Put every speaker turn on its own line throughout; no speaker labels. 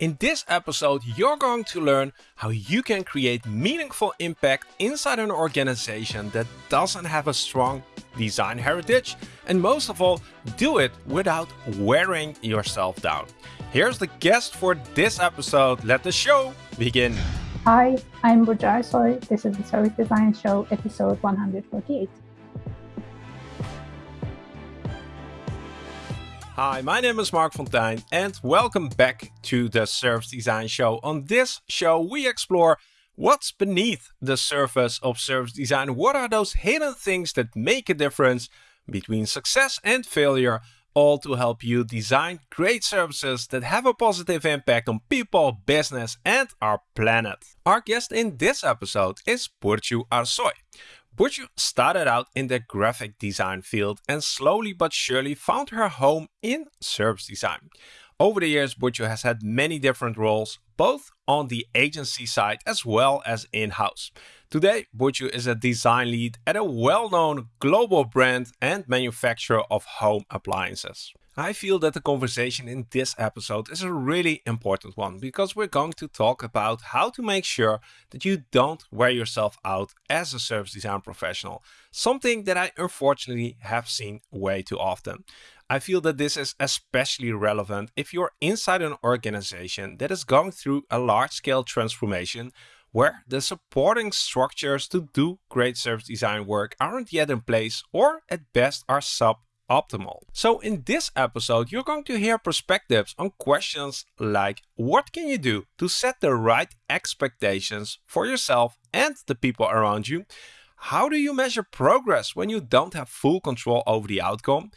In this episode, you're going to learn how you can create meaningful impact inside an organization that doesn't have a strong design heritage, and most of all, do it without wearing yourself down. Here's the guest for this episode. Let the show begin.
Hi, I'm Burcu Arsoy. This is the Service Design Show, episode 148.
Hi, my name is Marc Fonteijn and welcome back to the Service Design Show. On this show, we explore what's beneath the surface of service design. What are those hidden things that make a difference between success and failure, all to help you design great services that have a positive impact on people, business, and our planet. Our guest in this episode is Burcu Arsoy. Burcu started out in the graphic design field and slowly but surely found her home in service design. Over the years, Burcu has had many different roles, both on the agency side as well as in-house. Today, Burcu is a design lead at a well-known global brand and manufacturer of home appliances. I feel that the conversation in this episode is a really important one because we're going to talk about how to make sure that you don't wear yourself out as a service design professional, something that I unfortunately have seen way too often. I feel that this is especially relevant if you're inside an organization that is going through a large-scale transformation where the supporting structures to do great service design work aren't yet in place or at best are sub optimal. So in this episode, you're going to hear perspectives on questions like what can you do to set the right expectations for yourself and the people around you? How do you measure progress when you don't have full control over the outcome?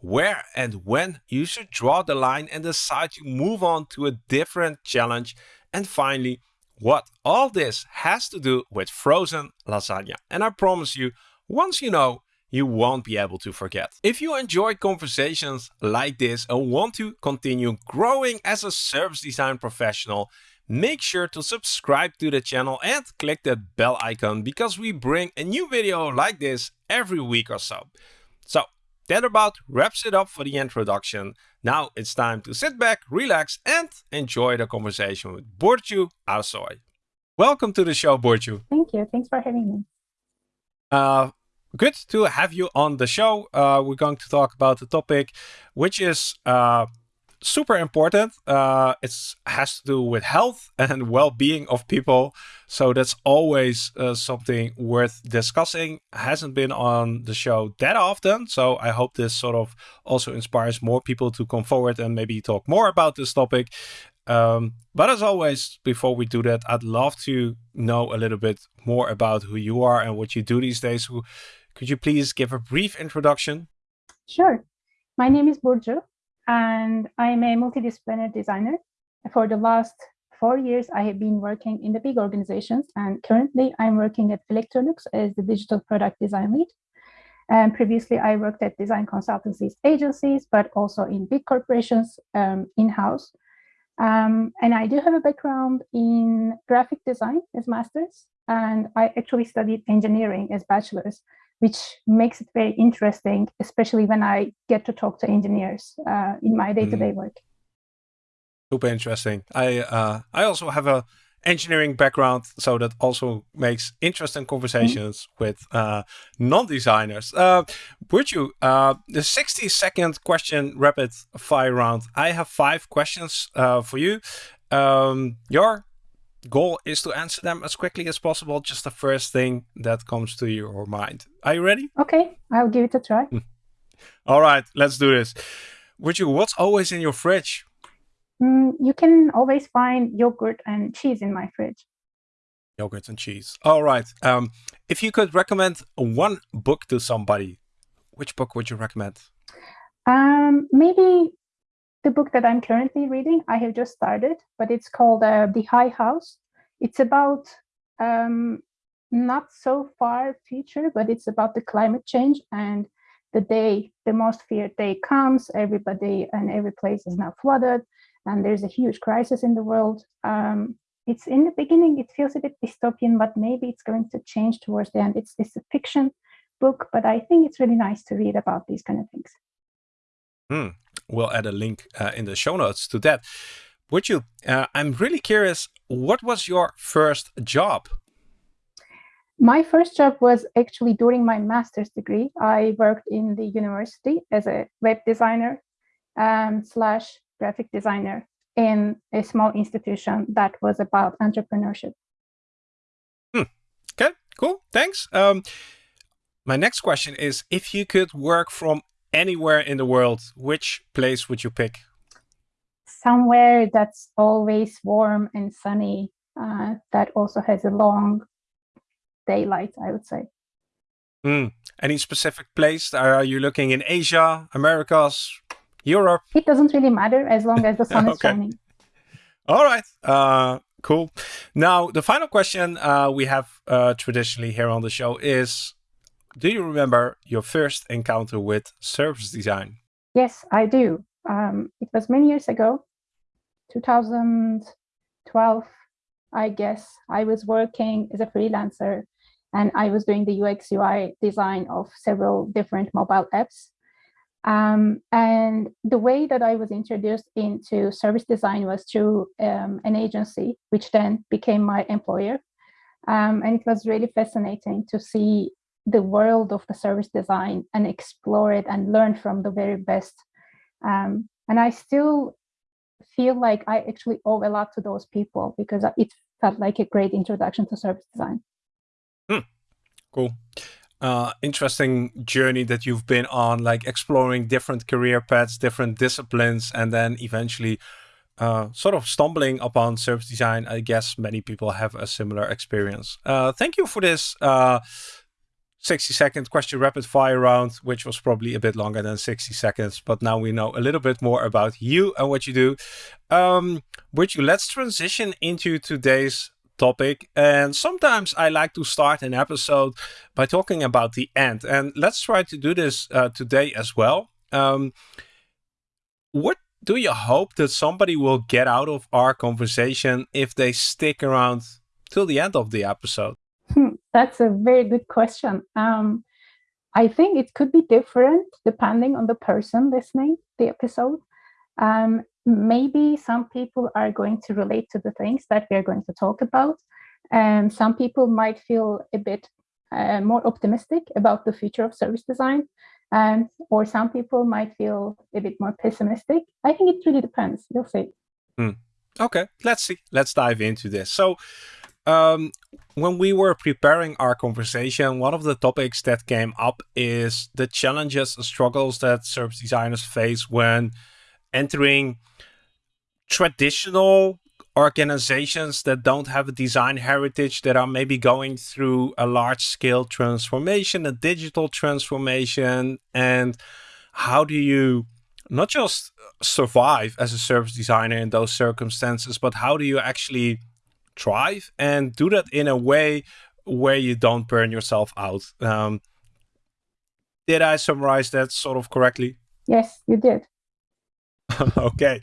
Where and when you should draw the line and decide to move on to a different challenge? And finally, what all this has to do with frozen lasagna. And I promise you, once you know, you won't be able to forget. If you enjoy conversations like this and want to continue growing as a service design professional, make sure to subscribe to the channel and click that bell icon because we bring a new video like this every week or so. So that about wraps it up for the introduction. Now it's time to sit back, relax and enjoy the conversation with Burcu Arsoy. Welcome to the show, Burcu.
Thank you. Thanks for having me.
Uh, good to have you on the show. Uh, we're going to talk about the topic, which is uh, super important. Uh, it has to do with health and well-being of people. So that's always uh, something worth discussing. Hasn't been on the show that often. So I hope this sort of also inspires more people to come forward and maybe talk more about this topic. Um, but as always, before we do that, I'd love to know a little bit more about who you are and what you do these days. Could you please give a brief introduction?
Sure. My name is Burcu, and I'm a multidisciplinary designer. For the last four years, I have been working in the big organizations, and currently I'm working at Electrolux as the digital product design lead. And previously, I worked at design consultancies agencies, but also in big corporations um, in-house. Um, and I do have a background in graphic design as master's, and I actually studied engineering as bachelor's which makes it very interesting, especially when I get to talk to engineers uh, in my day-to-day mm. work.
Super interesting. I uh, I also have a engineering background, so that also makes interesting conversations mm. with uh, non-designers. Uh, Burcu, uh, the 60 second question rapid fire round. I have five questions uh, for you. Um, your goal is to answer them as quickly as possible. Just the first thing that comes to your mind. Are you ready?
Okay, I'll give it a try.
All right, let's do this. Would you, what's always in your fridge?
Mm, you can always find yogurt and cheese in my fridge.
Yogurt and cheese. All right. Um, if you could recommend one book to somebody, which book would you recommend?
Um, maybe the book that I'm currently reading, I have just started, but it's called uh, The High House. It's about um, not so far future, but it's about the climate change and the day, the most feared day comes, everybody and every place is now flooded and there's a huge crisis in the world. Um, it's in the beginning, it feels a bit dystopian, but maybe it's going to change towards the end. It's, it's a fiction book, but I think it's really nice to read about these kind of things.
Hmm we'll add a link uh, in the show notes to that. Burcu, uh, I'm really curious, what was your first job?
My first job was actually during my master's degree. I worked in the university as a web designer um, slash graphic designer in a small institution that was about entrepreneurship.
Hmm. Okay, cool. Thanks. Um, my next question is if you could work from anywhere in the world, which place would you pick?
Somewhere that's always warm and sunny, uh, that also has a long daylight, I would say.
Mm. Any specific place? Are you looking in Asia, Americas, Europe?
It doesn't really matter as long as the sun okay. is shining.
All right. Uh, cool. Now, the final question uh, we have uh, traditionally here on the show is, do you remember your first encounter with service design?
Yes, I do. Um, it was many years ago, 2012, I guess. I was working as a freelancer and I was doing the UX UI design of several different mobile apps. Um, and the way that I was introduced into service design was through um, an agency, which then became my employer. Um, and it was really fascinating to see the world of the service design and explore it and learn from the very best. Um, and I still feel like I actually owe a lot to those people because it felt like a great introduction to service design.
Hmm. Cool uh, interesting journey that you've been on, like exploring different career paths, different disciplines, and then eventually uh, sort of stumbling upon service design. I guess many people have a similar experience. Uh, thank you for this uh, 60 second question rapid fire round, which was probably a bit longer than 60 seconds, but now we know a little bit more about you and what you do. Um, you, let's transition into today's topic. And sometimes I like to start an episode by talking about the end. And let's try to do this uh, today as well. Um, what do you hope that somebody will get out of our conversation if they stick around till the end of the episode?
That's a very good question. Um, I think it could be different depending on the person listening the episode. Um, maybe some people are going to relate to the things that we are going to talk about. And some people might feel a bit uh, more optimistic about the future of service design. And or some people might feel a bit more pessimistic. I think it really depends. You'll see.
Hmm. Okay, let's see. Let's dive into this. So, um, when we were preparing our conversation, one of the topics that came up is the challenges and struggles that service designers face when entering traditional organizations that don't have a design heritage that are maybe going through a large scale transformation, a digital transformation, and how do you not just survive as a service designer in those circumstances, but how do you actually thrive and do that in a way where you don't burn yourself out? Um, did I summarize that sort of correctly?
Yes, you did.
okay.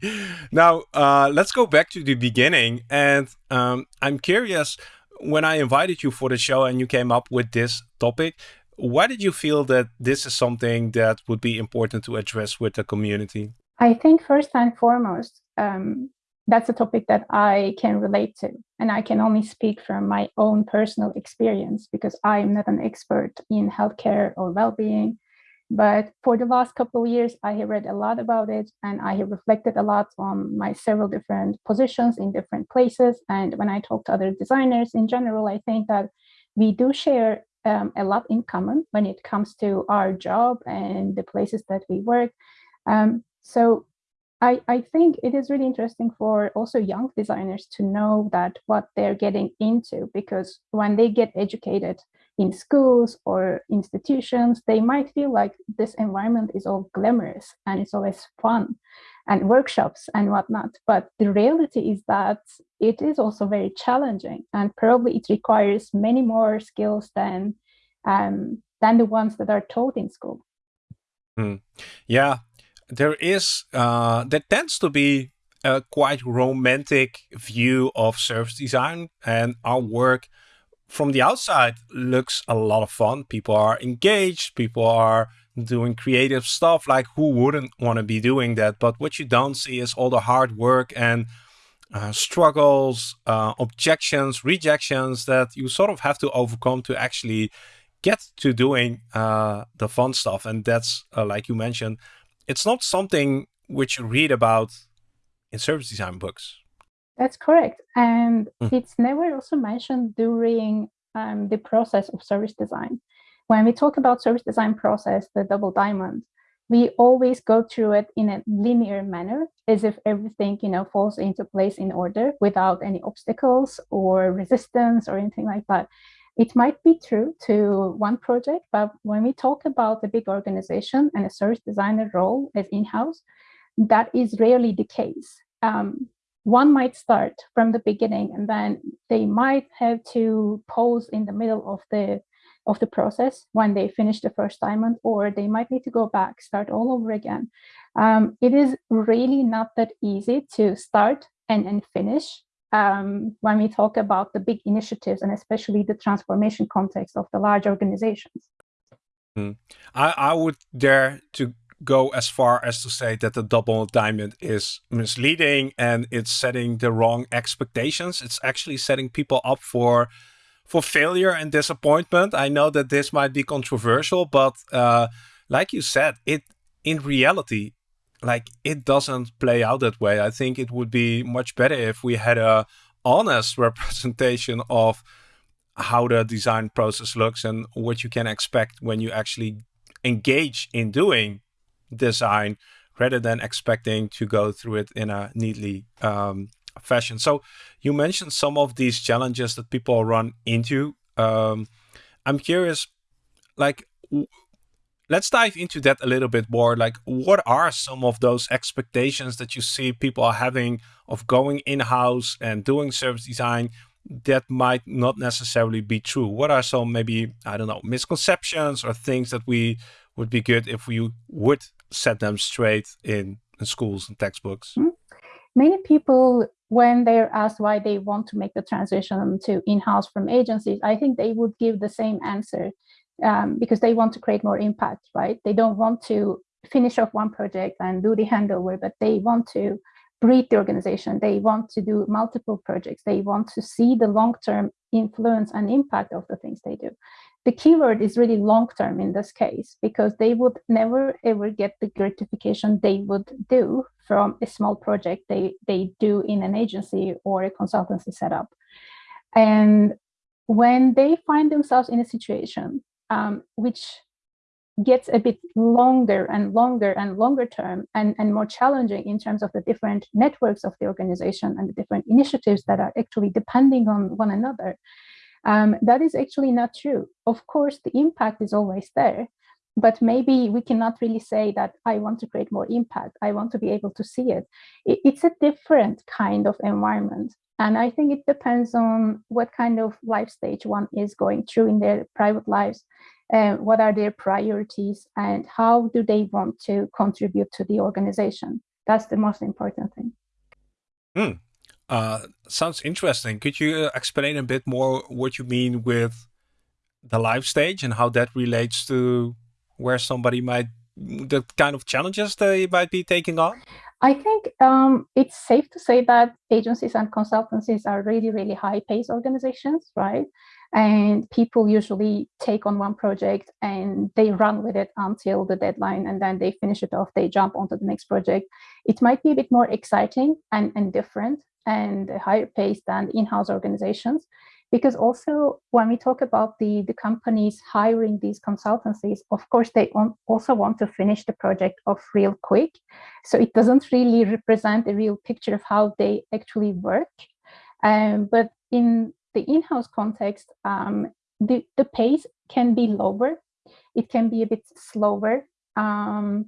Now, uh, let's go back to the beginning. And um, I'm curious, when I invited you for the show and you came up with this topic, why did you feel that this is something that would be important to address with the community?
I think first and foremost, um, that's a topic that I can relate to. And I can only speak from my own personal experience because I'm not an expert in healthcare or well being. But for the last couple of years, I have read a lot about it and I have reflected a lot on my several different positions in different places. And when I talk to other designers in general, I think that we do share um, a lot in common when it comes to our job and the places that we work. Um, so I, I think it is really interesting for also young designers to know that what they're getting into, because when they get educated in schools or institutions, they might feel like this environment is all glamorous and it's always fun and workshops and whatnot. But the reality is that it is also very challenging and probably it requires many more skills than um, than the ones that are taught in school.
Hmm. Yeah, there is uh, there tends to be a quite romantic view of service design and our work from the outside looks a lot of fun. People are engaged, people are doing creative stuff. Like who wouldn't want to be doing that? But what you don't see is all the hard work and uh, struggles, uh, objections, rejections that you sort of have to overcome to actually get to doing uh, the fun stuff. And that's, uh, like you mentioned, it's not something which you read about in service design books.
That's correct. And mm. it's never also mentioned during um, the process of service design. When we talk about service design process, the double diamond, we always go through it in a linear manner as if everything you know falls into place in order without any obstacles or resistance or anything like that it might be true to one project but when we talk about a big organization and a service designer role as in-house that is rarely the case. Um, one might start from the beginning and then they might have to pause in the middle of the of the process when they finish the first diamond or they might need to go back start all over again. Um, it is really not that easy to start and, and finish um, when we talk about the big initiatives and especially the transformation context of the large organizations
mm. I, I would dare to go as far as to say that the double diamond is misleading and it's setting the wrong expectations. It's actually setting people up for for failure and disappointment. I know that this might be controversial, but uh, like you said, it in reality, like it doesn't play out that way. I think it would be much better if we had a honest representation of how the design process looks and what you can expect when you actually engage in doing design rather than expecting to go through it in a neatly um, fashion. So you mentioned some of these challenges that people run into. Um, I'm curious, like, let's dive into that a little bit more. Like, what are some of those expectations that you see people are having of going in-house and doing service design that might not necessarily be true? What are some maybe, I don't know, misconceptions or things that we would be good if we would set them straight in, in schools and textbooks? Mm -hmm.
Many people when they're asked why they want to make the transition to in-house from agencies, I think they would give the same answer um, because they want to create more impact, right? They don't want to finish off one project and do the handover, but they want to breed the organization. They want to do multiple projects. They want to see the long-term influence and impact of the things they do the keyword is really long term in this case because they would never ever get the gratification they would do from a small project they they do in an agency or a consultancy setup and when they find themselves in a situation um, which gets a bit longer and longer and longer term and, and more challenging in terms of the different networks of the organization and the different initiatives that are actually depending on one another um, that is actually not true. Of course, the impact is always there, but maybe we cannot really say that I want to create more impact. I want to be able to see it. it it's a different kind of environment. And I think it depends on what kind of life stage one is going through in their private lives, and what are their priorities, and how do they want to contribute to the organization. That's the most important thing.
Mm. Uh, sounds interesting. Could you uh, explain a bit more what you mean with the life stage and how that relates to where somebody might, the kind of challenges they might be taking on?
I think um, it's safe to say that agencies and consultancies are really, really high paced organizations, right? And people usually take on one project and they run with it until the deadline and then they finish it off, they jump onto the next project. It might be a bit more exciting and, and different and higher pace than in-house organizations. Because also when we talk about the, the companies hiring these consultancies, of course, they also want to finish the project off real quick. So it doesn't really represent a real picture of how they actually work. Um, but in the in-house context, um, the, the pace can be lower. It can be a bit slower. Um,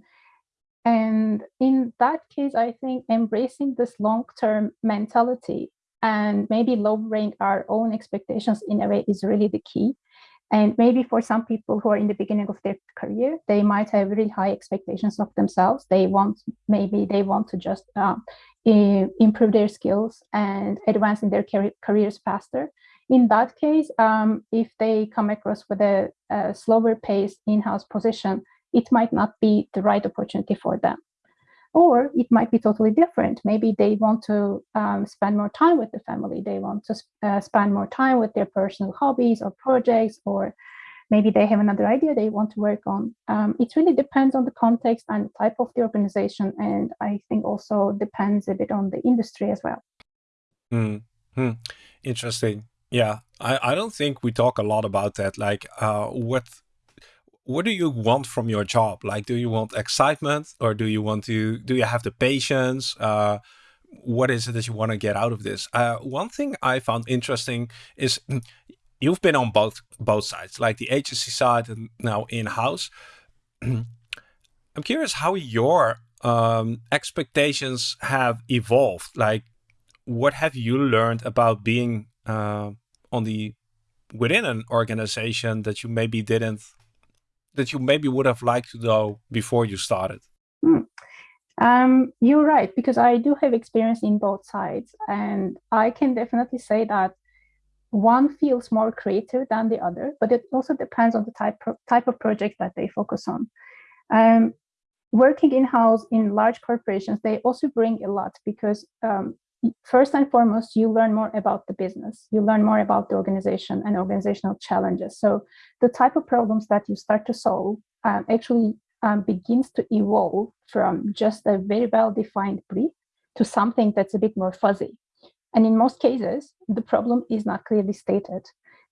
and in that case, I think embracing this long-term mentality and maybe lowering our own expectations in a way is really the key. And maybe for some people who are in the beginning of their career, they might have really high expectations of themselves. They want, maybe they want to just uh, improve their skills and advance in their careers faster. In that case, um, if they come across with a, a slower paced in-house position, it might not be the right opportunity for them. Or it might be totally different. Maybe they want to um, spend more time with the family. They want to uh, spend more time with their personal hobbies or projects, or maybe they have another idea they want to work on. Um, it really depends on the context and type of the organization. And I think also depends a bit on the industry as well.
Mm -hmm. Interesting. Yeah, I, I don't think we talk a lot about that. Like, uh, what what do you want from your job? Like, do you want excitement or do you want to, do you have the patience? Uh, what is it that you want to get out of this? Uh, one thing I found interesting is you've been on both, both sides, like the agency side and now in-house. I'm curious how your um, expectations have evolved. Like, what have you learned about being uh, on the within an organization that you maybe didn't that you maybe would have liked to know before you started?
Hmm. Um, you're right, because I do have experience in both sides. And I can definitely say that one feels more creative than the other, but it also depends on the type, type of project that they focus on. Um, working in-house in large corporations, they also bring a lot because um, first and foremost, you learn more about the business. You learn more about the organization and organizational challenges. So the type of problems that you start to solve um, actually um, begins to evolve from just a very well-defined brief to something that's a bit more fuzzy. And in most cases, the problem is not clearly stated.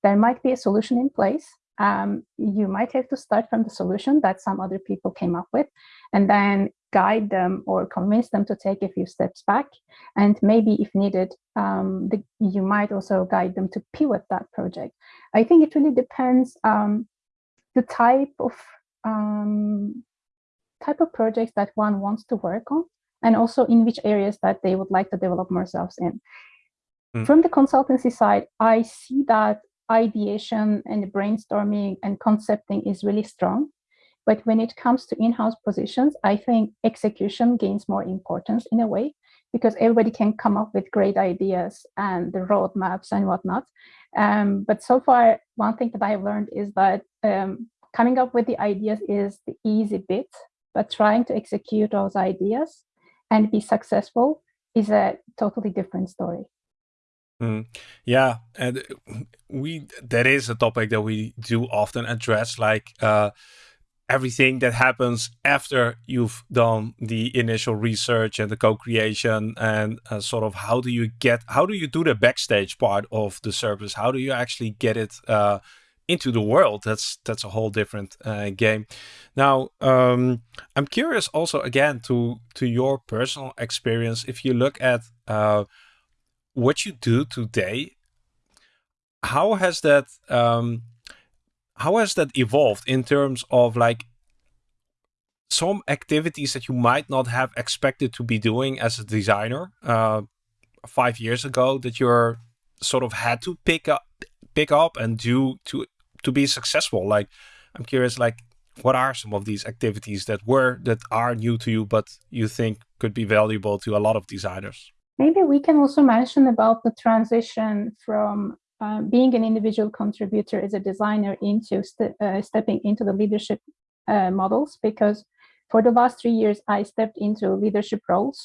There might be a solution in place. Um, you might have to start from the solution that some other people came up with, and then guide them or convince them to take a few steps back. And maybe if needed, um, the, you might also guide them to pivot that project. I think it really depends um, the type of um, type of projects that one wants to work on and also in which areas that they would like to develop themselves in. Mm. From the consultancy side, I see that ideation and brainstorming and concepting is really strong. But when it comes to in-house positions, I think execution gains more importance in a way because everybody can come up with great ideas and the roadmaps and whatnot. Um, but so far, one thing that I've learned is that um, coming up with the ideas is the easy bit, but trying to execute those ideas and be successful is a totally different story.
Mm. Yeah, and we that is a topic that we do often address, like uh, everything that happens after you've done the initial research and the co-creation and uh, sort of how do you get how do you do the backstage part of the service? How do you actually get it uh, into the world? That's that's a whole different uh, game. Now um, i'm curious also again to to your personal experience. If you look at uh, what you do today how has that um, how has that evolved in terms of like some activities that you might not have expected to be doing as a designer uh, five years ago that you're sort of had to pick up pick up and do to to be successful? Like i'm curious like what are some of these activities that were that are new to you but you think could be valuable to a lot of designers?
Maybe we can also mention about the transition from um, being an individual contributor as a designer into st uh, stepping into the leadership uh, models because for the last three years I stepped into leadership roles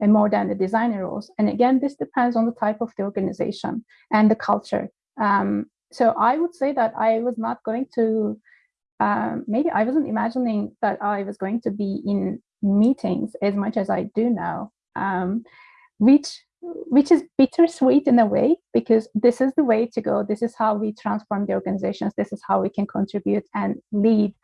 and more than the designer roles. And again this depends on the type of the organization and the culture. Um, so I would say that I was not going to um, maybe I wasn't imagining that I was going to be in meetings as much as I do now um, which which is bittersweet in a way because this is the way to go. This is how we transform the organizations. This is how we can contribute and lead.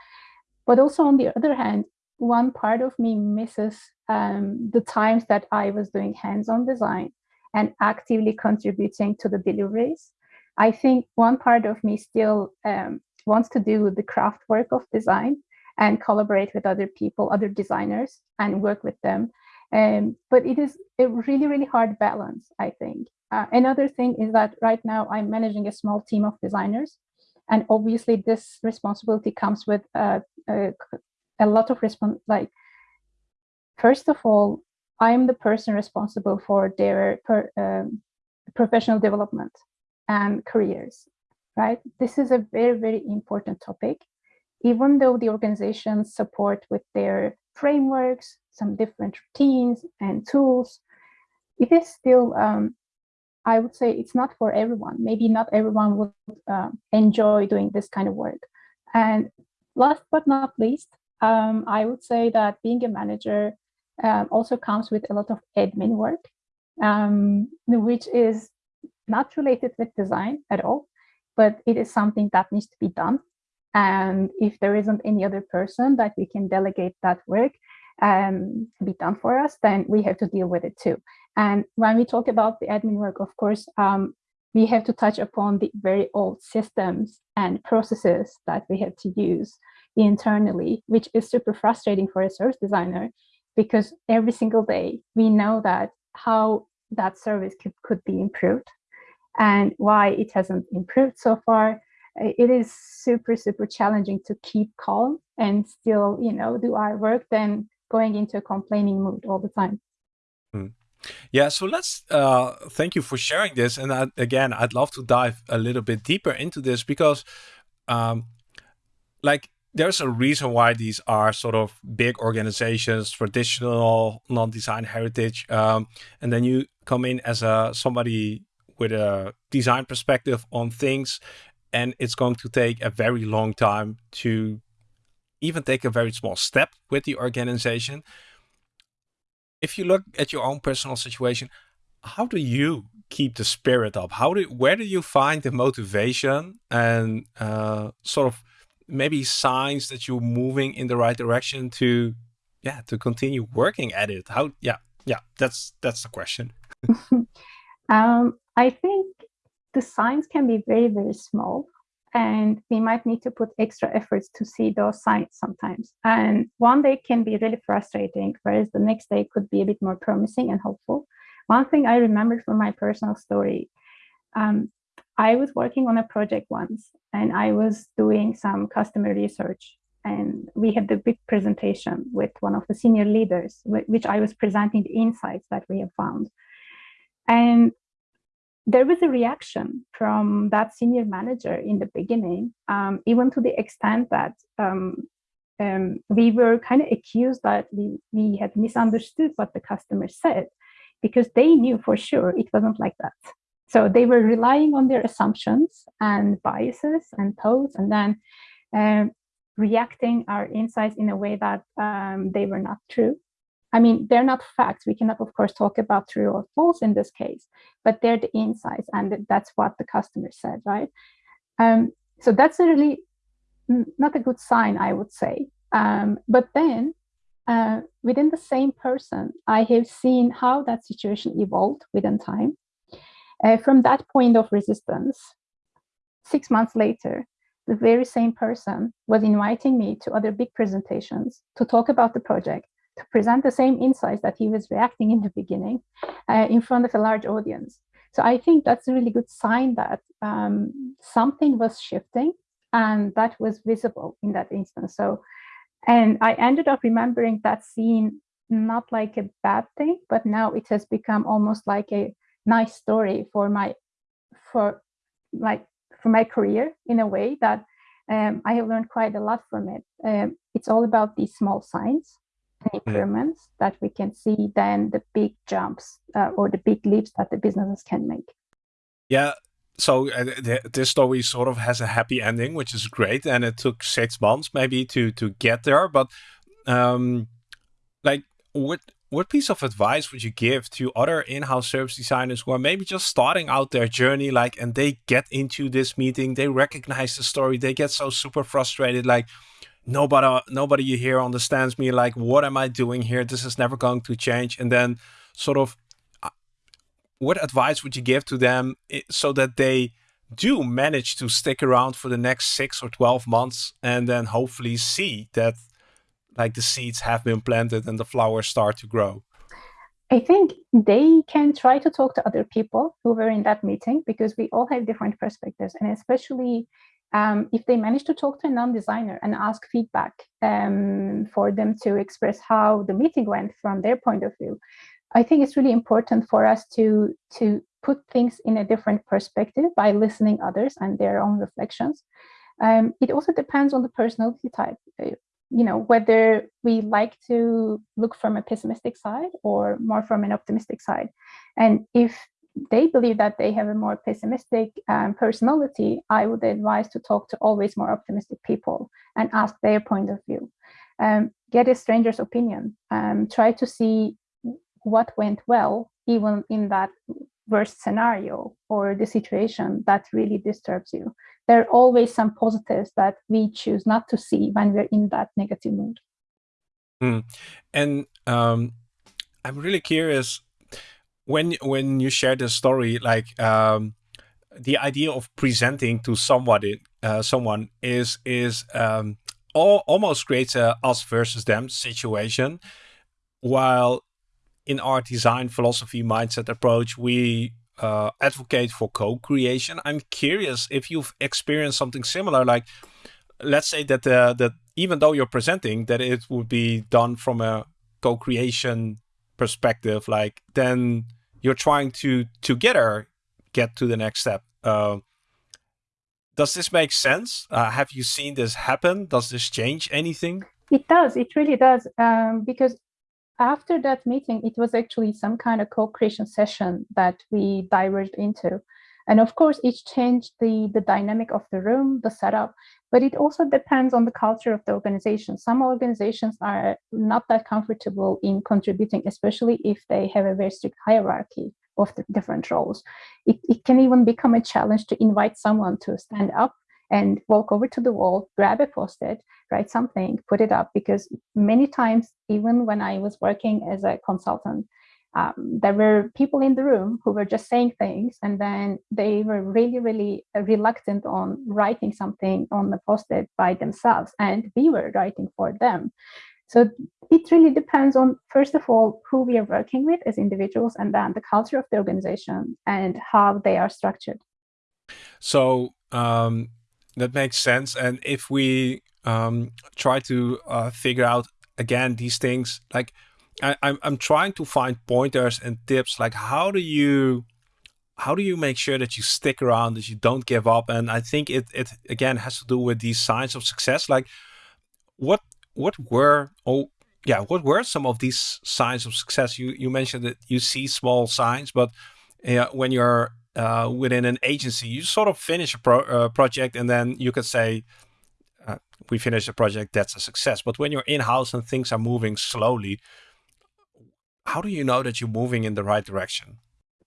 But also on the other hand one part of me misses um, the times that i was doing hands-on design and actively contributing to the deliveries. I think one part of me still um, wants to do the craft work of design and collaborate with other people other designers and work with them um, but it is a really, really hard balance, I think. Uh, another thing is that right now I'm managing a small team of designers. And obviously this responsibility comes with uh, a, a lot of response. Like, first of all, I'm the person responsible for their per, um, professional development and careers, right? This is a very, very important topic. Even though the organizations support with their frameworks, some different routines and tools. It is still, um, I would say it's not for everyone. Maybe not everyone would uh, enjoy doing this kind of work. And last but not least, um, I would say that being a manager um, also comes with a lot of admin work, um, which is not related with design at all, but it is something that needs to be done. And if there isn't any other person that we can delegate that work um, be done for us, then we have to deal with it too. And when we talk about the admin work, of course, um, we have to touch upon the very old systems and processes that we have to use internally, which is super frustrating for a service designer because every single day we know that how that service could, could be improved and why it hasn't improved so far. It is super, super challenging to keep calm and still, you know, do our work than going into a complaining mood all the time.
Hmm. Yeah, so let's uh, thank you for sharing this. And I, again, I'd love to dive a little bit deeper into this because, um, like, there's a reason why these are sort of big organizations, traditional non-design heritage, um, and then you come in as a somebody with a design perspective on things, and it's going to take a very long time to even take a very small step with the organization. If you look at your own personal situation, how do you keep the spirit up? How do where do you find the motivation and uh, sort of maybe signs that you're moving in the right direction to yeah to continue working at it how yeah yeah that's that's the question
um, i think the signs can be very very small and we might need to put extra efforts to see those signs sometimes and one day can be really frustrating whereas the next day could be a bit more promising and hopeful one thing i remember from my personal story um, I was working on a project once and I was doing some customer research and we had the big presentation with one of the senior leaders, which I was presenting the insights that we have found. And there was a reaction from that senior manager in the beginning, um, even to the extent that um, um, we were kind of accused that we, we had misunderstood what the customer said because they knew for sure it wasn't like that. So they were relying on their assumptions and biases and thoughts, and then um, reacting our insights in a way that um, they were not true. I mean, they're not facts. We cannot, of course, talk about true or false in this case, but they're the insights, and that's what the customer said, right? Um, so that's a really not a good sign, I would say. Um, but then uh, within the same person, I have seen how that situation evolved within time. Uh, from that point of resistance, six months later, the very same person was inviting me to other big presentations to talk about the project, to present the same insights that he was reacting in the beginning uh, in front of a large audience. So I think that's a really good sign that um, something was shifting and that was visible in that instance. So, and I ended up remembering that scene not like a bad thing, but now it has become almost like a nice story for my for like for my career in a way that um, I have learned quite a lot from it. Um, it's all about these small signs. Improvements mm. that we can see then the big jumps uh, or the big leaps that the businesses can make.
Yeah. So uh, th this story sort of has a happy ending, which is great. And it took six months maybe to to get there. But um, like, what what piece of advice would you give to other in-house service designers who are maybe just starting out their journey like and they get into this meeting they recognize the story they get so super frustrated like nobody nobody hear understands me like what am i doing here this is never going to change and then sort of uh, what advice would you give to them so that they do manage to stick around for the next six or 12 months and then hopefully see that like the seeds have been planted and the flowers start to grow?
I think they can try to talk to other people who were in that meeting because we all have different perspectives. And especially um, if they manage to talk to a non-designer and ask feedback um, for them to express how the meeting went from their point of view, I think it's really important for us to, to put things in a different perspective by listening others and their own reflections. Um, it also depends on the personality type you know, whether we like to look from a pessimistic side or more from an optimistic side. And if they believe that they have a more pessimistic um, personality, I would advise to talk to always more optimistic people and ask their point of view. Um, get a stranger's opinion. Um, try to see what went well, even in that worst scenario or the situation that really disturbs you. There are always some positives that we choose not to see when we're in that negative mood.
Mm. And um, I'm really curious when when you share the story, like um, the idea of presenting to somebody, uh, someone is is um, all, almost creates a us versus them situation, while in our design philosophy mindset approach, we uh, advocate for co-creation. I'm curious if you've experienced something similar, like let's say that uh, that even though you're presenting, that it would be done from a co-creation perspective, like then you're trying to together get to the next step. Uh, does this make sense? Uh, have you seen this happen? Does this change anything?
It does. It really does. Um, because after that meeting, it was actually some kind of co-creation session that we diverged into. And of course, it changed the, the dynamic of the room, the setup, but it also depends on the culture of the organization. Some organizations are not that comfortable in contributing, especially if they have a very strict hierarchy of the different roles. It, it can even become a challenge to invite someone to stand up and walk over to the wall, grab a post-it, write something, put it up. Because many times, even when I was working as a consultant, um, there were people in the room who were just saying things and then they were really, really reluctant on writing something on the post-it by themselves and we were writing for them. So it really depends on, first of all, who we are working with as individuals and then the culture of the organization and how they are structured.
So um, that makes sense. And if we um, try to uh, figure out again these things, like I, I'm I'm trying to find pointers and tips, like how do you how do you make sure that you stick around, that you don't give up? And I think it it again has to do with these signs of success. Like what what were oh yeah what were some of these signs of success? You you mentioned that you see small signs, but uh, when you're uh, within an agency, you sort of finish a pro uh, project and then you could say, uh, we finish a project, that's a success. But when you're in-house and things are moving slowly, how do you know that you're moving in the right direction?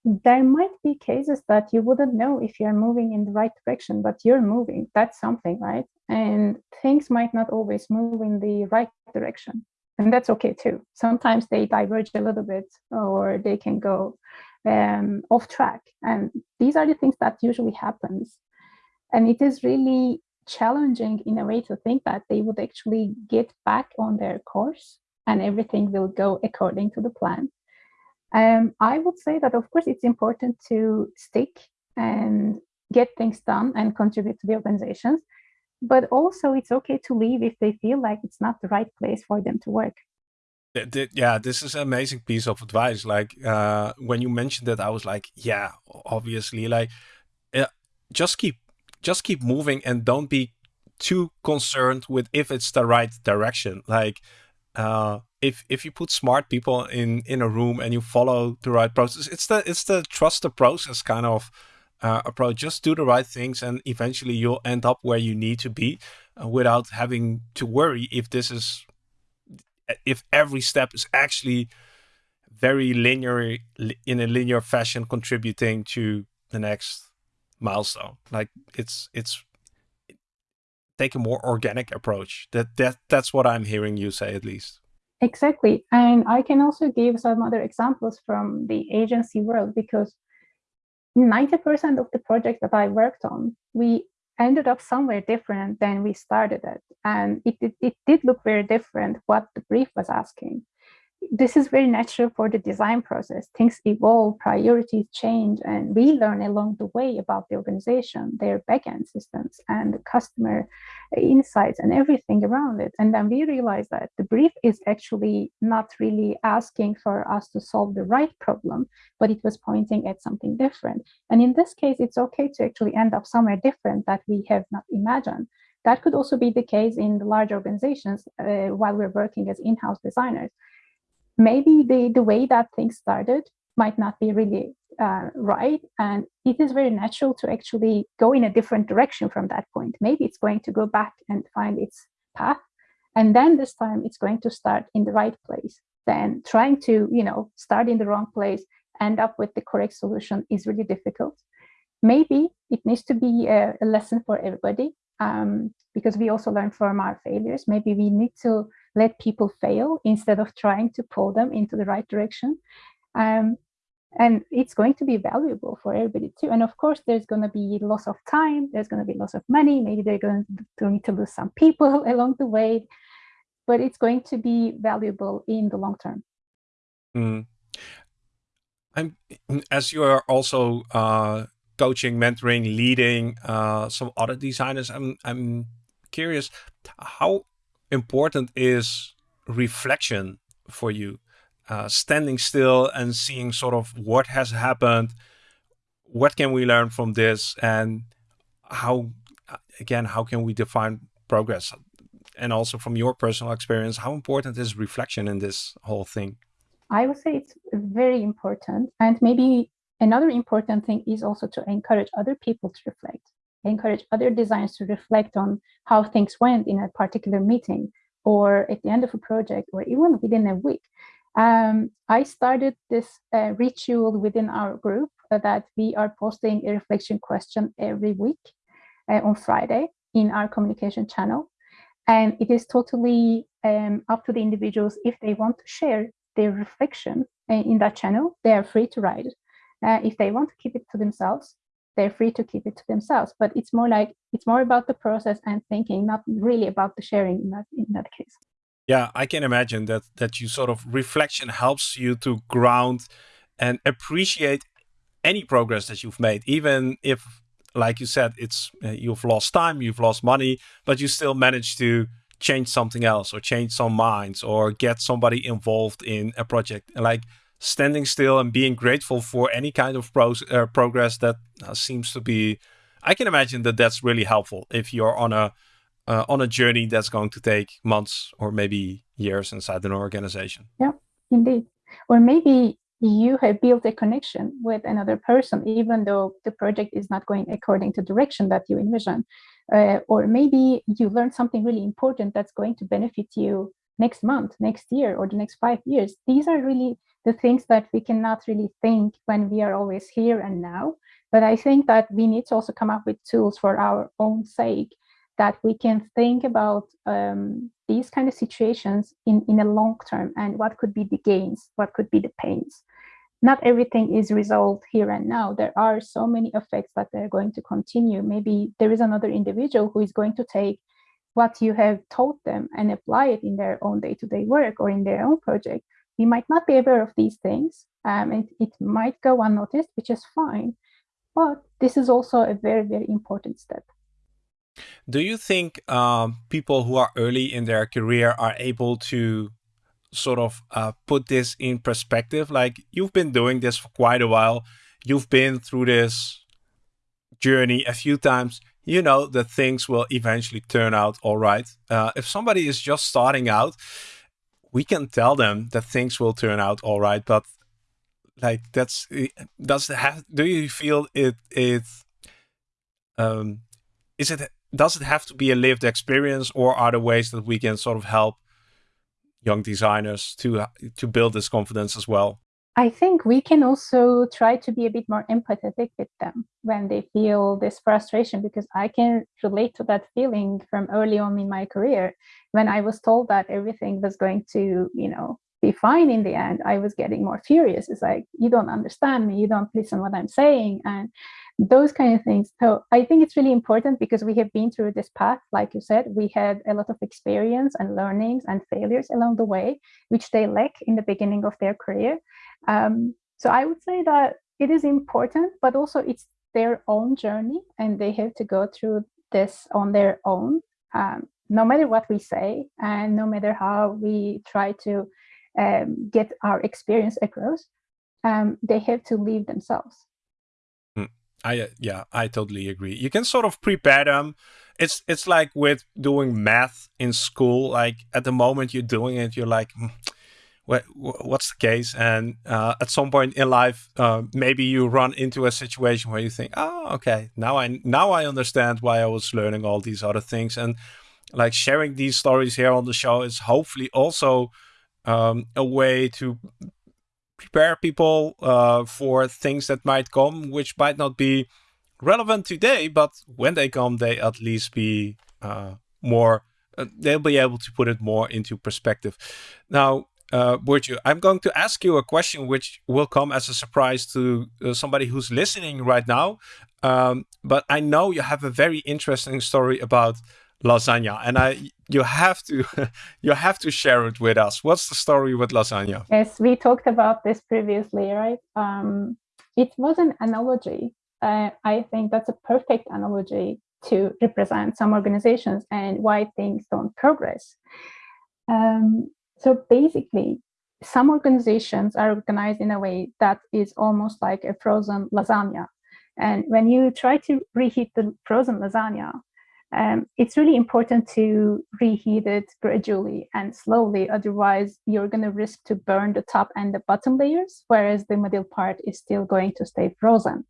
There might be cases that you wouldn't know if you're moving in the right direction, but you're moving. That's something, right? And things might not always move in the right direction. And that's okay too. Sometimes they diverge a little bit or they can go um, off track. And these are the things that usually happens. And it is really challenging in a way to think that they would actually get back on their course and everything will go according to the plan. Um, I would say that, of course, it's important to stick and get things done and contribute to the organizations. But also, it's okay to leave if they feel like it's not the right place for them to work
yeah, this is an amazing piece of advice. Like uh, when you mentioned it, I was like, yeah, obviously, like uh, just keep just keep moving and don't be too concerned with if it's the right direction. Like uh, if if you put smart people in in a room and you follow the right process, it's the it's the trust the process kind of uh, approach. Just do the right things, and eventually you'll end up where you need to be, uh, without having to worry if this is if every step is actually very linear in a linear fashion contributing to the next milestone like it's it's take a more organic approach. That that that's what i'm hearing you say at least.
Exactly. And i can also give some other examples from the agency world because 90% of the projects that i worked on we ended up somewhere different than we started it. And it, it, it did look very different what the brief was asking this is very natural for the design process. Things evolve, priorities change, and we learn along the way about the organization, their backend systems, and the customer insights and everything around it. And then we realize that the brief is actually not really asking for us to solve the right problem, but it was pointing at something different. And in this case, it's okay to actually end up somewhere different that we have not imagined That could also be the case in the large organizations uh, while we're working as in-house designers. Maybe the, the way that things started might not be really uh, right. And it is very natural to actually go in a different direction from that point. Maybe it's going to go back and find its path. And then this time it's going to start in the right place. Then trying to, you know, start in the wrong place, end up with the correct solution is really difficult. Maybe it needs to be a, a lesson for everybody um, because we also learn from our failures. Maybe we need to let people fail instead of trying to pull them into the right direction. Um, and it's going to be valuable for everybody too. And of course, there's going to be loss of time, there's going to be loss of money, maybe they're going to need to lose some people along the way, but it's going to be valuable in the long term.
Mm. I'm, as you are also uh, coaching, mentoring, leading uh, some other designers, I'm, I'm curious, how important is reflection for you? uh, standing still and seeing sort of what has happened, what can we learn from this, and how, again, how can we define progress? And also from your personal experience, how important is reflection in this whole thing?
I would say it's very important. And maybe another important thing is also to encourage other people to reflect, encourage other designers to reflect on how things went in a particular meeting or at the end of a project or even within a week. Um, I started this uh, ritual within our group that we are posting a reflection question every week uh, on Friday in our communication channel. And it is totally um, up to the individuals if they want to share their reflection uh, in that channel, they are free to write. Uh, if they want to keep it to themselves, they're free to keep it to themselves. But it's more like, it's more about the process and thinking, not really about the sharing in that, in that case.
Yeah, I can imagine that that you sort of reflection helps you to ground and appreciate any progress that you've made, even if, like you said, it's uh, you've lost time, you've lost money, but you still manage to change something else or change some minds or get somebody involved in a project. Like standing still and being grateful for any kind of uh, progress that uh, seems to be. I can imagine that that's really helpful if you're on a uh, on a journey that's going to take months or maybe years inside an organization.
Yeah, indeed. Or maybe you have built a connection with another person, even though the project is not going according to direction that you envision. Uh, or maybe you learned something really important that's going to benefit you next month, next year, or the next five years. These are really the things that we cannot really think when we are always here and now. But I think that we need to also come up with tools for our own sake that we can think about um, these kind of situations in, in a long term and what could be the gains, what could be the pains. Not everything is resolved here and now. There are so many effects that they're going to continue. Maybe there is another individual who is going to take what you have taught them and apply it in their own day-to-day -day work or in their own project. We might not be aware of these things um, and it might go unnoticed, which is fine. But this is also a very, very important step.
Do you think um, people who are early in their career are able to sort of uh, put this in perspective? Like you've been doing this for quite a while. You've been through this journey a few times. You know that things will eventually turn out all right. Uh, if somebody is just starting out, we can tell them that things will turn out all right. But like that's does have? Do you feel it? It um, is it does it have to be a lived experience or are there ways that we can sort of help young designers to to build this confidence as well?
I think we can also try to be a bit more empathetic with them when they feel this frustration because I can relate to that feeling from early on in my career when I was told that everything was going to, you know, be fine in the end. I was getting more furious. It's like, you don't understand me, you don't listen what I'm saying. And those kind of things. So I think it's really important because we have been through this path. Like you said, we had a lot of experience and learnings and failures along the way, which they lack in the beginning of their career. Um, so I would say that it is important, but also it's their own journey and they have to go through this on their own, um, no matter what we say and no matter how we try to um, get our experience across, um, they have to leave themselves.
I yeah, I totally agree. You can sort of prepare them. It's it's like with doing math in school. Like at the moment you're doing it, you're like, hmm, what, what's the case? And uh, at some point in life, uh, maybe you run into a situation where you think, oh, okay, now I now I understand why I was learning all these other things. And like sharing these stories here on the show is hopefully also um, a way to prepare people uh, for things that might come, which might not be relevant today, but when they come, they at least be uh, more, uh, they'll be able to put it more into perspective. Now, uh, Burcu, I'm going to ask you a question which will come as a surprise to uh, somebody who's listening right now. Um, but I know you have a very interesting story about lasagna and i you have to you have to share it with us. What's the story with lasagna?
Yes we talked about this previously right? Um it was an analogy. Uh, i think that's a perfect analogy to represent some organizations and why things don't progress. Um, so basically some organizations are organized in a way that is almost like a frozen lasagna. And when you try to reheat the frozen lasagna um, it's really important to reheat it gradually and slowly. Otherwise, you're going to risk to burn the top and the bottom layers, whereas the middle part is still going to stay frozen.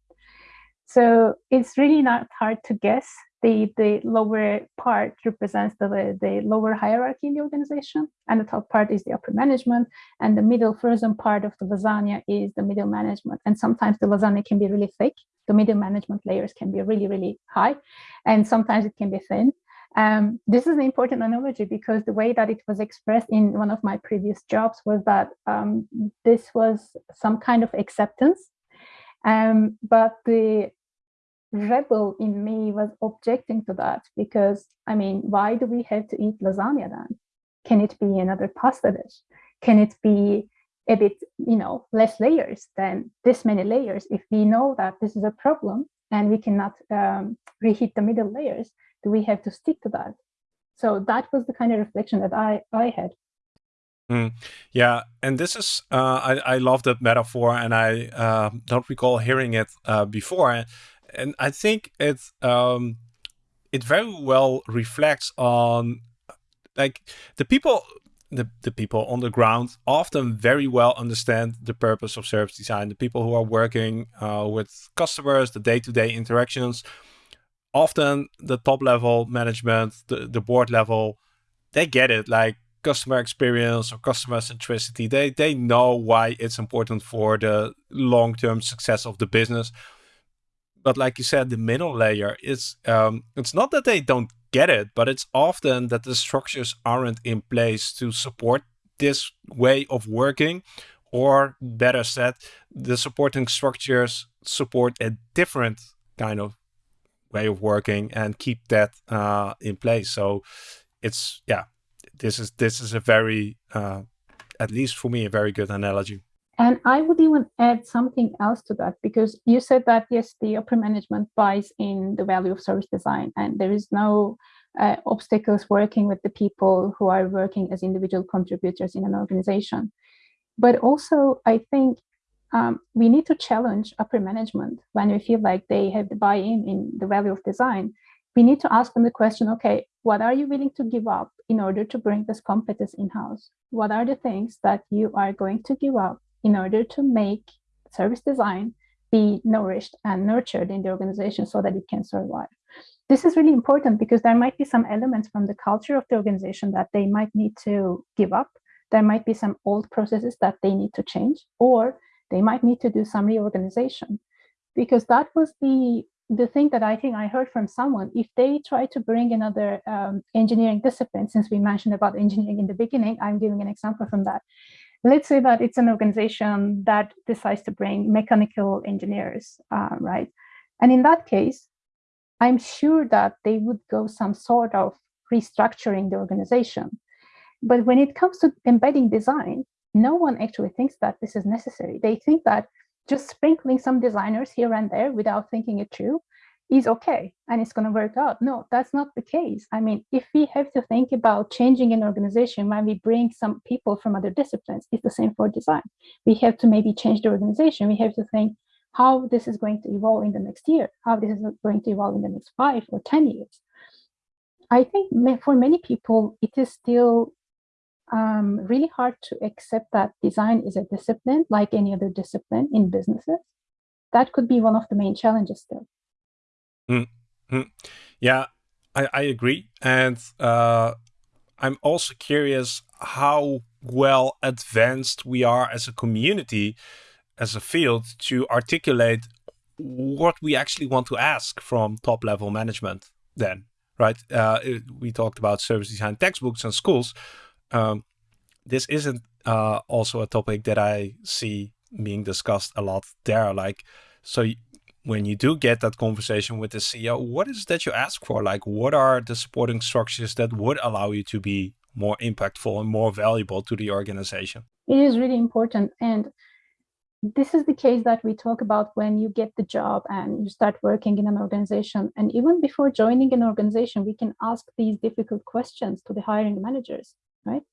So it's really not hard to guess. The, the lower part represents the, the lower hierarchy in the organization, and the top part is the upper management, and the middle frozen part of the lasagna is the middle management. And sometimes the lasagna can be really thick, the middle management layers can be really, really high, and sometimes it can be thin. Um, this is an important analogy because the way that it was expressed in one of my previous jobs was that um, this was some kind of acceptance, um, but the rebel in me was objecting to that because, I mean, why do we have to eat lasagna then? Can it be another pasta dish? Can it be a bit, you know, less layers than this many layers. If we know that this is a problem and we cannot um, reheat the middle layers, do we have to stick to that? So that was the kind of reflection that I, I had.
Mm, yeah, and this is uh, I I love that metaphor, and I uh, don't recall hearing it uh, before, and I think it um, it very well reflects on like the people the, the people on the ground often very well understand the purpose of service design. The people who are working uh, with customers, the day-to-day -day interactions, often the top level management, the, the board level, they get it. Like customer experience or customer centricity, they, they know why it's important for the long-term success of the business. But like you said, the middle layer is um, it's not that they don't get it, but it's often that the structures aren't in place to support this way of working, or better said, the supporting structures support a different kind of way of working and keep that uh, in place. So it's yeah, this is this is a very uh, at least for me a very good analogy.
And I would even add something else to that because you said that yes, the upper management buys in the value of service design, and there is no uh, obstacles working with the people who are working as individual contributors in an organization. But also, I think um, we need to challenge upper management when we feel like they have the buy-in in the value of design. We need to ask them the question, okay, what are you willing to give up in order to bring this competence in-house? What are the things that you are going to give up in order to make service design be nourished and nurtured in the organization so that it can survive. This is really important because there might be some elements from the culture of the organization that they might need to give up. There might be some old processes that they need to change, or they might need to do some reorganization. Because that was the the thing that I think I heard from someone, if they try to bring another um, engineering discipline, since we mentioned about engineering in the beginning, I'm giving an example from that let's say that it's an organization that decides to bring mechanical engineers, uh, right? And in that case, I'm sure that they would go some sort of restructuring the organization. But when it comes to embedding design, no one actually thinks that this is necessary. They think that just sprinkling some designers here and there without thinking it through is okay and it's going to work out. No, that's not the case. I mean, if we have to think about changing an organization when we bring some people from other disciplines, it's the same for design. We have to maybe change the organization. We have to think, how this is going to evolve in the next year, how this is going to evolve in the next five or 10 years. I think for many people, it is still um, really hard to accept that design is a discipline like any other discipline in businesses. That could be one of the main challenges still.
Mm -hmm. Yeah, I, I agree. And uh, I'm also curious how well advanced we are as a community, as a field, to articulate what we actually want to ask from top level management then right? Uh, it, we talked about service design textbooks and schools. Um, this isn't uh, also a topic that I see being discussed a lot there. Like, so when you do get that conversation with the CEO, what is that you ask for? Like, what are the supporting structures that would allow you to be more impactful and more valuable to the organization?
It is really important. And this is the case that we talk about when you get the job and you start working in an organization. And even before joining an organization, we can ask these difficult questions to the hiring managers, right?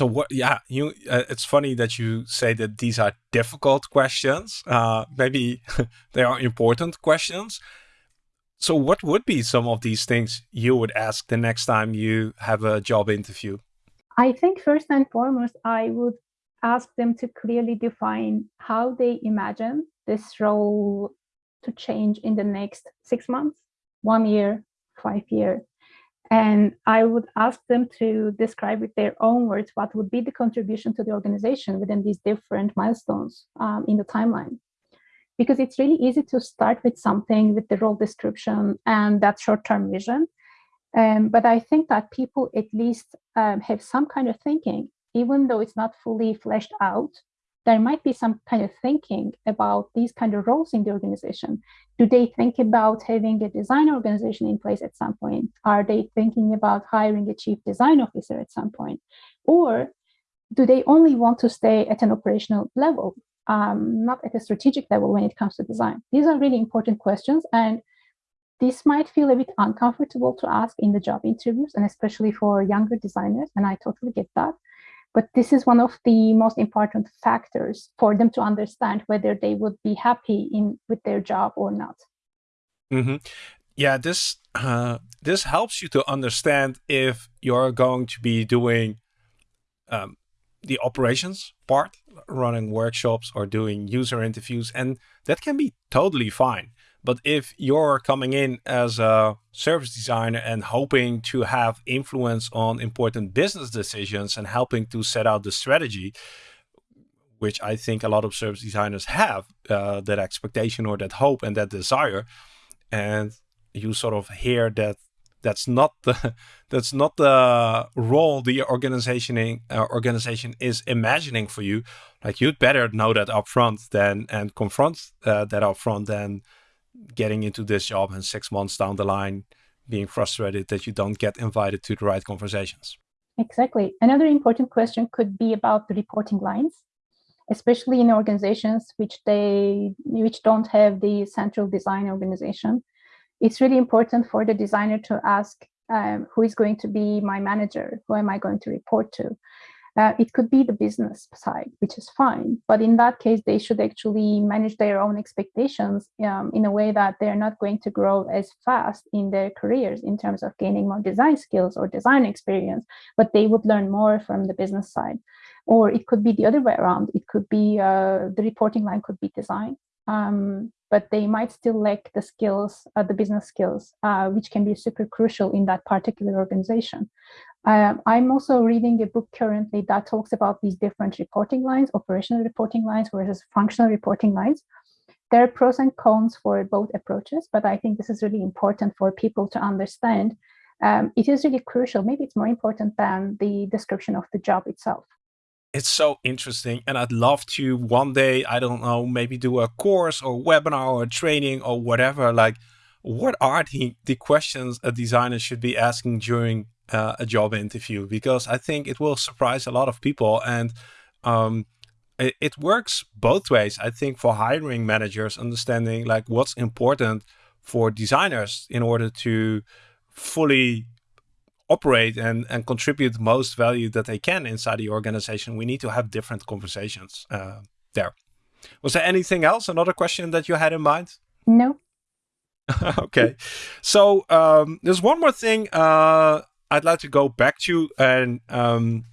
So what? Yeah, you. Uh, it's funny that you say that these are difficult questions. Uh, maybe they are important questions. So what would be some of these things you would ask the next time you have a job interview?
I think first and foremost, I would ask them to clearly define how they imagine this role to change in the next six months, one year, five year. And I would ask them to describe with their own words what would be the contribution to the organization within these different milestones um, in the timeline. Because it's really easy to start with something with the role description and that short-term vision. Um, but I think that people at least um, have some kind of thinking even though it's not fully fleshed out, there might be some kind of thinking about these kind of roles in the organization. Do they think about having a design organization in place at some point? Are they thinking about hiring a chief design officer at some point? Or do they only want to stay at an operational level, um, not at a strategic level when it comes to design? These are really important questions. And this might feel a bit uncomfortable to ask in the job interviews, and especially for younger designers. And I totally get that. But this is one of the most important factors for them to understand whether they would be happy in with their job or not.
Mm -hmm. Yeah, this uh, this helps you to understand if you're going to be doing um, the operations part, running workshops or doing user interviews, and that can be totally fine. But if you're coming in as a service designer and hoping to have influence on important business decisions and helping to set out the strategy, which I think a lot of service designers have, uh, that expectation or that hope and that desire, and you sort of hear that that's not the that's not the role the organization uh, organization is imagining for you. Like you'd better know that upfront than and confront uh, that upfront than getting into this job and six months down the line being frustrated that you don't get invited to the right conversations.
Exactly. Another important question could be about the reporting lines, especially in organizations which they which don't have the central design organization. It's really important for the designer to ask um, who is going to be my manager, who am I going to report to? Uh, it could be the business side, which is fine. But in that case, they should actually manage their own expectations um, in a way that they're not going to grow as fast in their careers in terms of gaining more design skills or design experience, but they would learn more from the business side. Or it could be the other way around. It could be uh, the reporting line could be design. Um, but they might still lack the skills, uh, the business skills, uh, which can be super crucial in that particular organization. Um, I'm also reading a book currently that talks about these different reporting lines, operational reporting lines versus functional reporting lines. There are pros and cons for both approaches, but I think this is really important for people to understand. Um, it is really crucial. Maybe it's more important than the description of the job itself.
It's so interesting. And I'd love to one day, I don't know, maybe do a course or webinar or training or whatever. Like, what are the, the questions a designer should be asking during uh, a job interview because I think it will surprise a lot of people and um, it, it, works both ways. I think for hiring managers, understanding like what's important for designers in order to fully operate and, and contribute the most value that they can inside the organization, we need to have different conversations uh, there. Was there anything else? Another question that you had in mind?
No.
okay. So um, there's one more thing uh, I'd like to go back to, and um,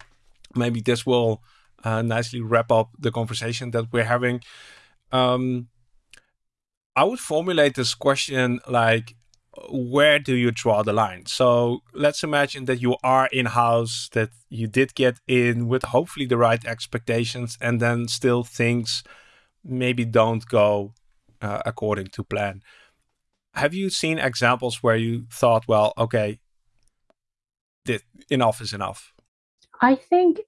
maybe this will uh, nicely wrap up the conversation that we're having. Um, I would formulate this question like, where do you draw the line? So let's imagine that you are in house, that you did get in with hopefully the right expectations, and then still things maybe don't go uh, according to plan. Have you seen examples where you thought, well, okay, enough is enough?
I think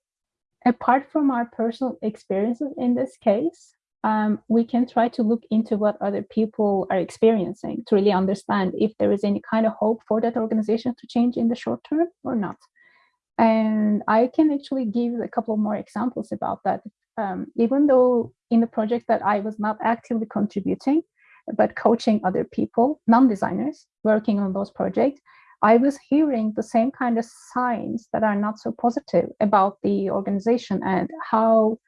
apart from our personal experiences in this case, um, we can try to look into what other people are experiencing to really understand if there is any kind of hope for that organization to change in the short term or not. And I can actually give a couple more examples about that. Um, even though in the project that I was not actively contributing, but coaching other people, non-designers working on those projects, I was hearing the same kind of signs that are not so positive about the organization and how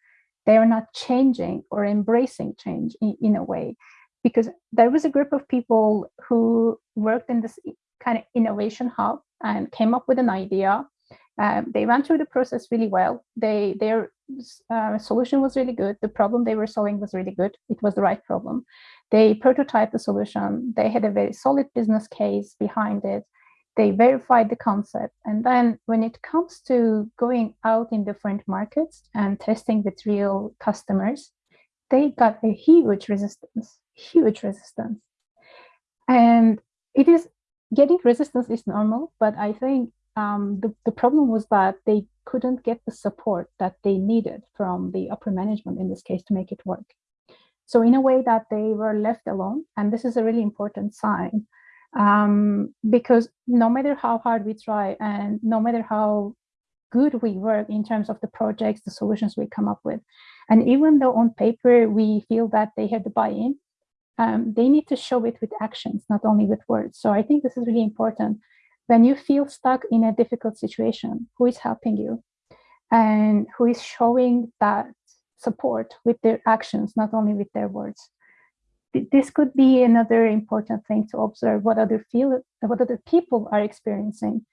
they are not changing or embracing change in, in a way. Because there was a group of people who worked in this kind of innovation hub and came up with an idea. Um, they went through the process really well. They Their uh, solution was really good. The problem they were solving was really good. It was the right problem. They prototyped the solution. They had a very solid business case behind it they verified the concept. And then when it comes to going out in different markets and testing with real customers, they got a huge resistance, huge resistance. And it is getting resistance is normal, but I think um, the, the problem was that they couldn't get the support that they needed from the upper management in this case to make it work. So in a way that they were left alone, and this is a really important sign um, because no matter how hard we try and no matter how good we work in terms of the projects, the solutions we come up with, and even though on paper we feel that they have the buy-in, um, they need to show it with actions, not only with words. So I think this is really important. When you feel stuck in a difficult situation, who is helping you? And who is showing that support with their actions, not only with their words this could be another important thing to observe what other feel what other people are experiencing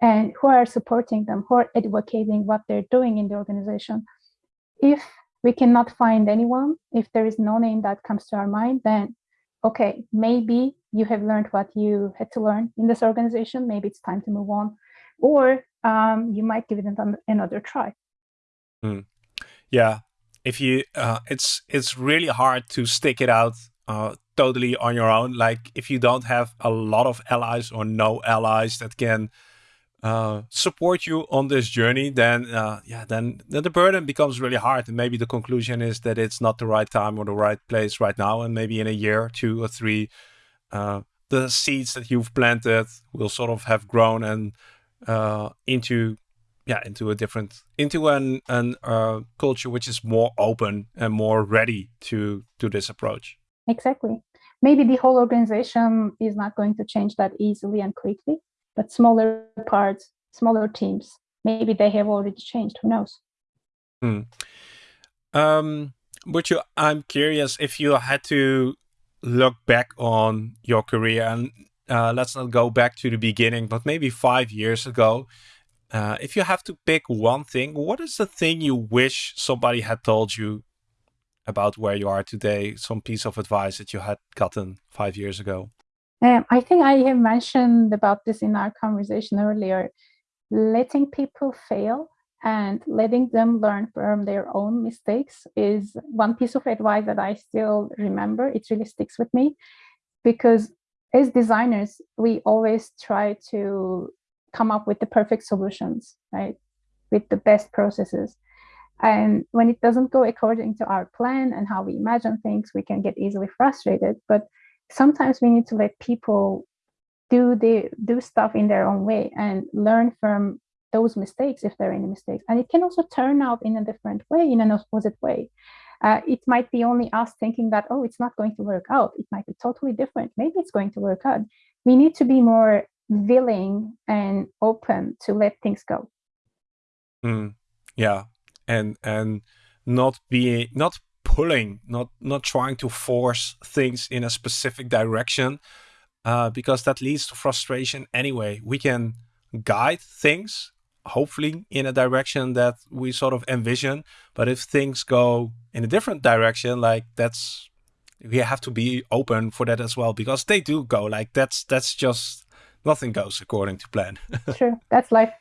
and who are supporting them who are advocating what they're doing in the organization. If we cannot find anyone if there is no name that comes to our mind then okay maybe you have learned what you had to learn in this organization. Maybe it's time to move on. Or um, you might give it another try.
Mm. yeah. If you uh, it's it's really hard to stick it out uh, totally on your own. Like if you don't have a lot of allies or no allies that can uh, support you on this journey, then uh, yeah, then, then the burden becomes really hard. And maybe the conclusion is that it's not the right time or the right place right now. And maybe in a year, two or three, uh, the seeds that you've planted will sort of have grown and uh, into yeah into a different into an an uh, culture which is more open and more ready to to this approach.
Exactly. Maybe the whole organization is not going to change that easily and quickly, but smaller parts, smaller teams, maybe they have already changed. Who knows?
Hmm. Um, but you, I'm curious if you had to look back on your career and uh, let's not go back to the beginning, but maybe five years ago. Uh, if you have to pick one thing, what is the thing you wish somebody had told you about where you are today, some piece of advice that you had gotten five years ago?
Um, I think I have mentioned about this in our conversation earlier. Letting people fail and letting them learn from their own mistakes is one piece of advice that I still remember. It really sticks with me because as designers, we always try to come up with the perfect solutions, right? With the best processes. And when it doesn't go according to our plan and how we imagine things, we can get easily frustrated. But sometimes we need to let people do the do stuff in their own way and learn from those mistakes if there are any mistakes. And it can also turn out in a different way, in an opposite way. Uh, it might be only us thinking that, oh, it's not going to work out. It might be totally different. Maybe it's going to work out. We need to be more willing and open to let things go.
Mm, yeah, and and not being not pulling, not not trying to force things in a specific direction, uh, because that leads to frustration anyway. We can guide things, hopefully in a direction that we sort of envision. But if things go in a different direction, like that's we have to be open for that as well because they do go like that's that's just nothing goes according to plan.
True, that's life.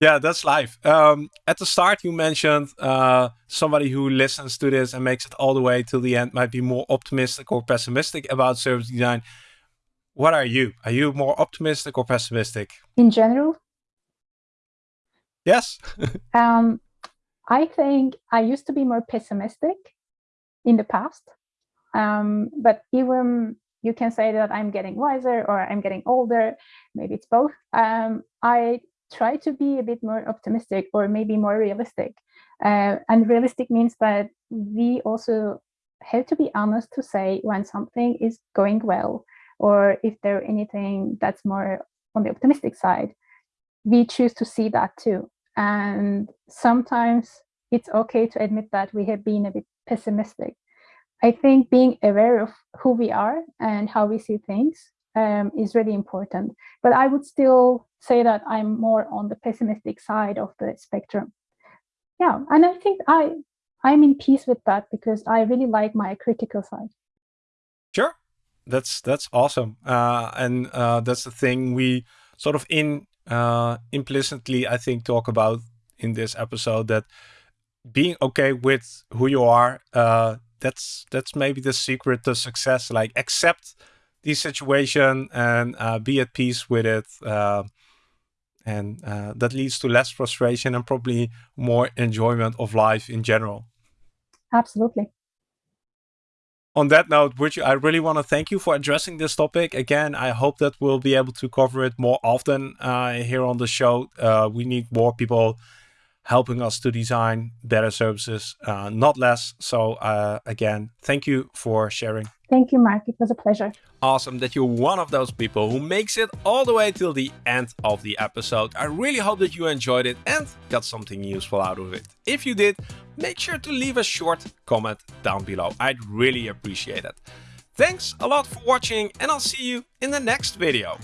Yeah, that's life. Um, at the start, you mentioned uh, somebody who listens to this and makes it all the way till the end might be more optimistic or pessimistic about service design. What are you? Are you more optimistic or pessimistic?
In general?
Yes.
um, I think I used to be more pessimistic in the past. Um, but even you can say that I'm getting wiser or I'm getting older, maybe it's both. Um, I try to be a bit more optimistic or maybe more realistic. Uh, and realistic means that we also have to be honest to say when something is going well or if there anything that's more on the optimistic side. We choose to see that too. And sometimes it's okay to admit that we have been a bit pessimistic. I think being aware of who we are and how we see things um, is really important. But I would still say that I'm more on the pessimistic side of the spectrum. Yeah, and I think I I'm in peace with that because I really like my critical side.
Sure, that's that's awesome, uh, and uh, that's the thing we sort of in uh, implicitly I think talk about in this episode that being okay with who you are uh, that's that's maybe the secret to success like accept the situation and uh, be at peace with it. Uh, and uh, that leads to less frustration and probably more enjoyment of life in general.
Absolutely.
On that note, Burcu, I really want to thank you for addressing this topic. Again, I hope that we'll be able to cover it more often uh, here on the show. Uh, we need more people helping us to design better services, uh, not less. So again, thank you for sharing.
Thank you, Marc. It was a pleasure.
Awesome that you're one of those people who makes it all the way till the end of the episode. I really hope that you enjoyed it and got something useful out of it. If you did, make sure to leave a short comment down below. I'd really appreciate it. Thanks a lot for watching and I'll see you in the next video.